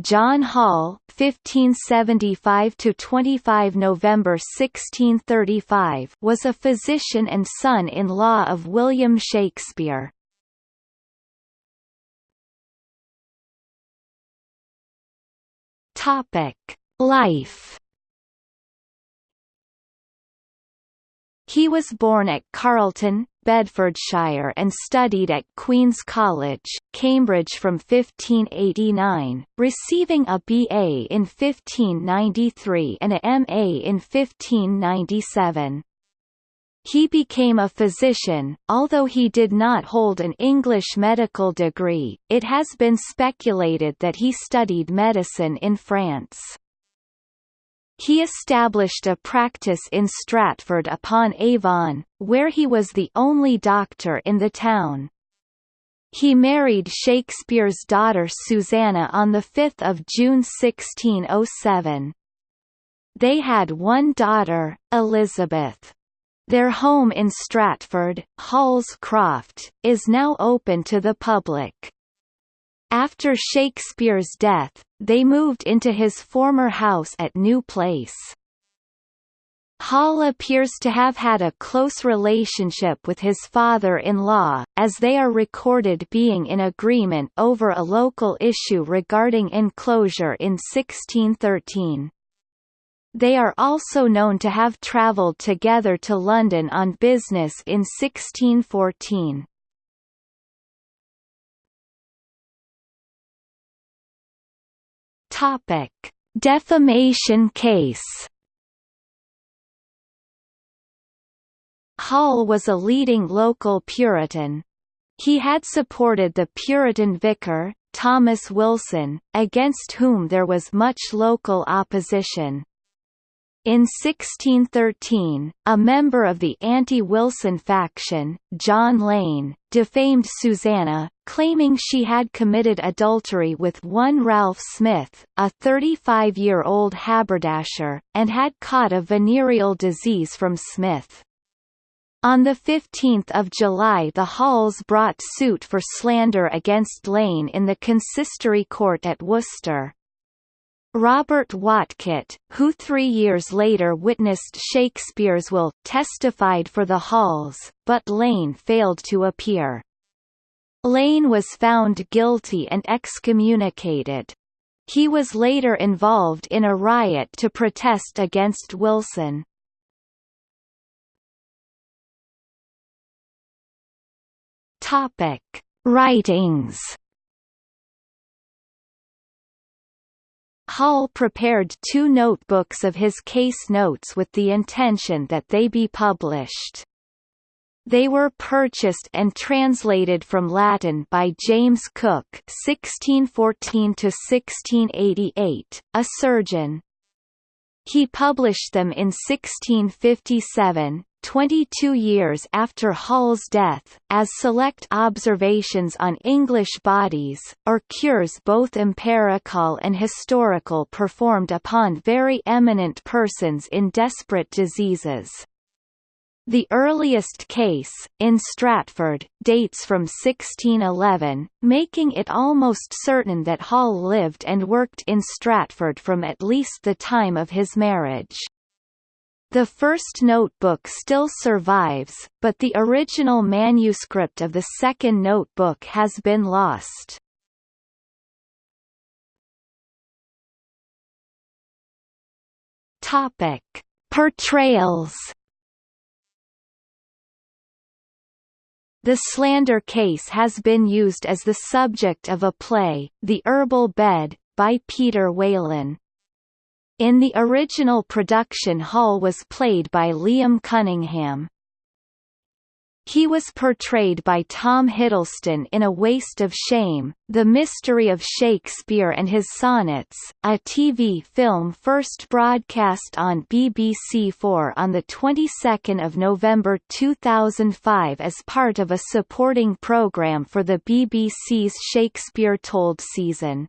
John Hall 1575 to 25 November 1635) was a physician and son-in-law of William Shakespeare. Topic: Life. He was born at Carlton, Bedfordshire and studied at Queen's College, Cambridge from 1589, receiving a BA in 1593 and a MA in 1597. He became a physician, although he did not hold an English medical degree, it has been speculated that he studied medicine in France. He established a practice in Stratford upon Avon, where he was the only doctor in the town. He married Shakespeare's daughter Susanna on 5 June 1607. They had one daughter, Elizabeth. Their home in Stratford, Hall's Croft, is now open to the public. After Shakespeare's death, they moved into his former house at New Place. Hall appears to have had a close relationship with his father-in-law, as they are recorded being in agreement over a local issue regarding enclosure in 1613. They are also known to have travelled together to London on business in 1614. Topic: Defamation case. Hall was a leading local Puritan. He had supported the Puritan vicar, Thomas Wilson, against whom there was much local opposition. In 1613, a member of the anti-Wilson faction, John Lane, defamed Susanna, claiming she had committed adultery with one Ralph Smith, a 35-year-old haberdasher, and had caught a venereal disease from Smith. On 15 July the Halls brought suit for slander against Lane in the consistory court at Worcester. Robert Whatcott, who three years later witnessed Shakespeare's will, testified for the Halls, but Lane failed to appear. Lane was found guilty and excommunicated. He was later involved in a riot to protest against Wilson. Writings Hall prepared two notebooks of his case notes with the intention that they be published. They were purchased and translated from Latin by James Cooke (1614–1688), a surgeon. He published them in 1657, 22 years after Hall's death, as select observations on English bodies, or cures both empirical and historical performed upon very eminent persons in desperate diseases. The earliest case, in Stratford, dates from 1611, making it almost certain that Hall lived and worked in Stratford from at least the time of his marriage. The first notebook still survives, but the original manuscript of the second notebook has been lost. Topic: Portrayals. The slander case has been used as the subject of a play, The Herbal Bed, by Peter Whelan. In the original production Hall was played by Liam Cunningham. He was portrayed by Tom Hiddleston in A Waste of Shame, The Mystery of Shakespeare and His Sonnets, a TV film first broadcast on BBC4 on the 22nd of November 2005 as part of a supporting programme for the BBC's Shakespeare Told season.